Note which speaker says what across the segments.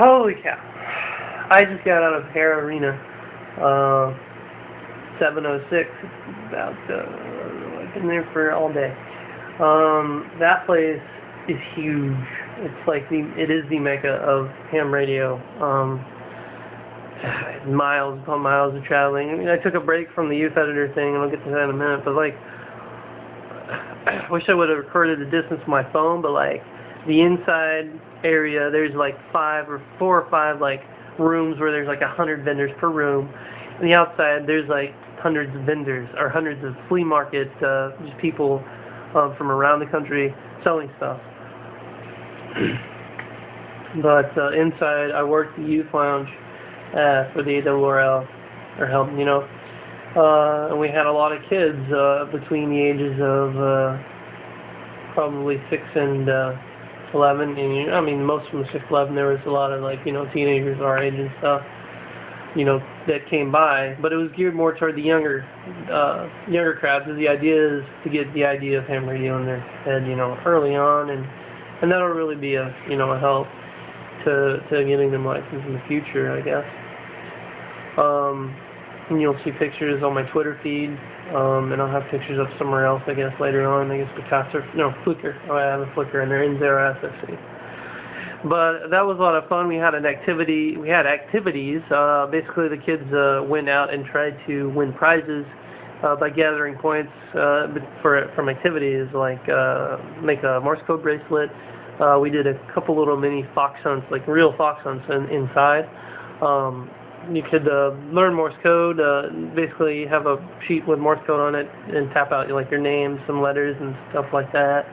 Speaker 1: Holy cow. I just got out of Hara Arena. Uh, 706. About, uh, I've been there for all day. Um, that place is huge. It's like the, it is the mecca of ham radio. Um, miles upon miles of traveling. I mean, I took a break from the youth editor thing, and I'll get to that in a minute, but like, I wish I would have recorded the distance with my phone, but like, the inside area, there's like five or four or five like rooms where there's like a hundred vendors per room. And the outside, there's like hundreds of vendors or hundreds of flea market, uh, just people uh, from around the country selling stuff. but uh, inside, I worked the youth lounge uh, for the ARRL, or help, you know. Uh, and we had a lot of kids uh, between the ages of uh, probably six and uh, 11, and I mean, most from 6 11, there was a lot of like, you know, teenagers our age and stuff, you know, that came by, but it was geared more toward the younger, uh, younger crowds. So the idea is to get the idea of ham radio in their head, you know, early on, and and that'll really be a, you know, a help to to getting them licensed in the future, I guess. Um, and you'll see pictures on my Twitter feed um, and I'll have pictures of somewhere else, I guess, later on. I guess Picasa, no, Flickr. Oh, I have a Flickr, and they're in Zero SSC. But that was a lot of fun. We had an activity. We had activities. Uh, basically, the kids uh, went out and tried to win prizes uh, by gathering points uh, for from activities like uh, make a Morse code bracelet. Uh, we did a couple little mini fox hunts, like real fox hunts in, inside. Um, you could uh, learn Morse code. Uh, basically, have a sheet with Morse code on it and tap out like your name, some letters, and stuff like that.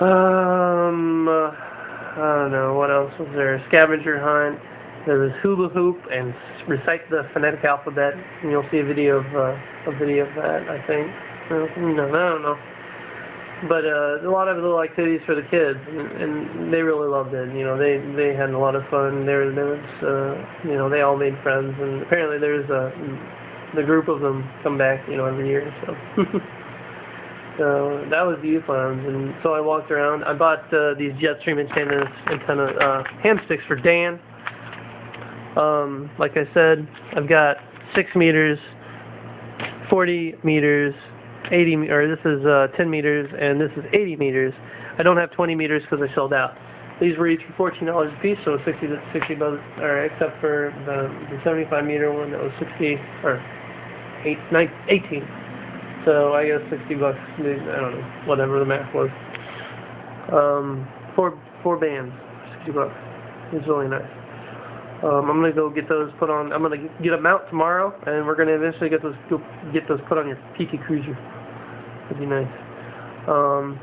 Speaker 1: Um, uh, I don't know what else was there. Scavenger hunt. There was hula hoop and recite the phonetic alphabet. And you'll see a video of uh, a video of that. I think. No, I don't know but uh, a lot of little activities for the kids, and, they really loved it. You know, they they had a lot of fun. There there was uh, you know they all made friends, and apparently there's a the group of them come back you know every year. So so that was the youth lounge, and so I walked around. I bought uh, these Jetstream antennas antenna uh, ham for Dan. Um, like I said, I've got six meters, 40 meters, 80 or this is uh, 10 meters and this is 80 meters. I don't have 20 meters because I sold out. These were each for $14 a piece, so 60 to 60 bucks, or except for the, the 75 meter one that was 60 or 8, 9, 18. So I guess 60 bucks. I don't know, whatever the math was. Um, four four bands, 60 bucks. It's really nice. Um, I'm gonna go get those put on. I'm gonna get a mount tomorrow, and we're gonna eventually get those get those put on your Pika Cruiser. Would be nice. Um,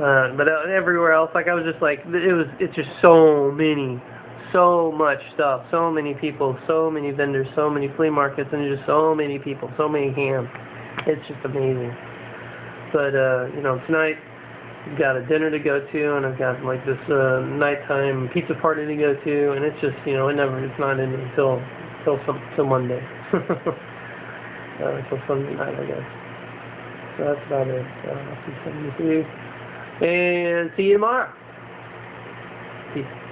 Speaker 1: uh, but uh, everywhere else, like I was just like, it was, it's just so many, so much stuff, so many people, so many vendors, so many flea markets, and just so many people, so many hams. It's just amazing. But uh, you know, tonight I've got a dinner to go to, and I've got like this uh, nighttime pizza party to go to, and it's just you know, it never, it's not ending until until some till Monday, uh, until Sunday night, I guess. So that's about it. Uh, I'll see some of you. And see you tomorrow. Peace.